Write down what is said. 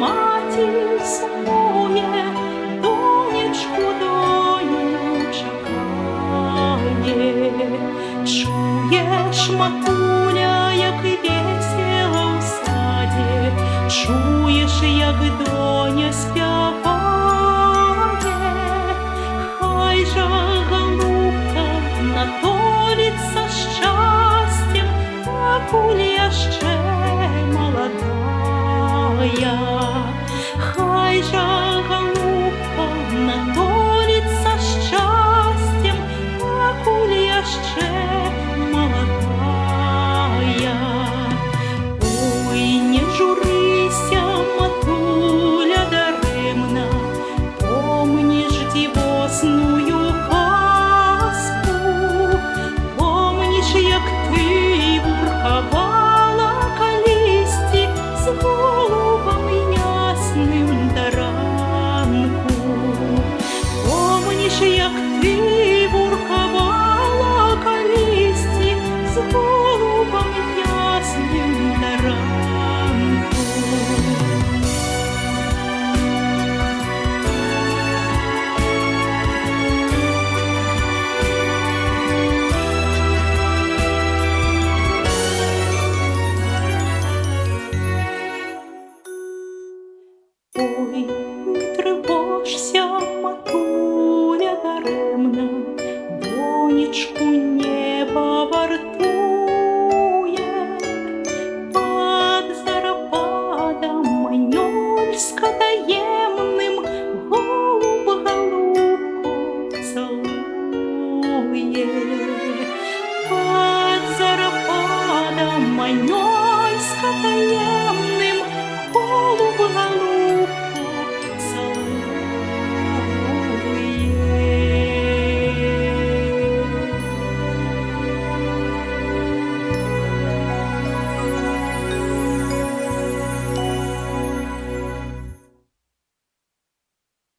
матір сумує, донечку доню чекає, чуєш матуля, як весело в саді, чуєш, як доня спя. тобой, не тривожся, матуля даремна, донечку неба вартує, под зарабадом маньольська таємним голуб голубку целує. Пад зарабадом маньольська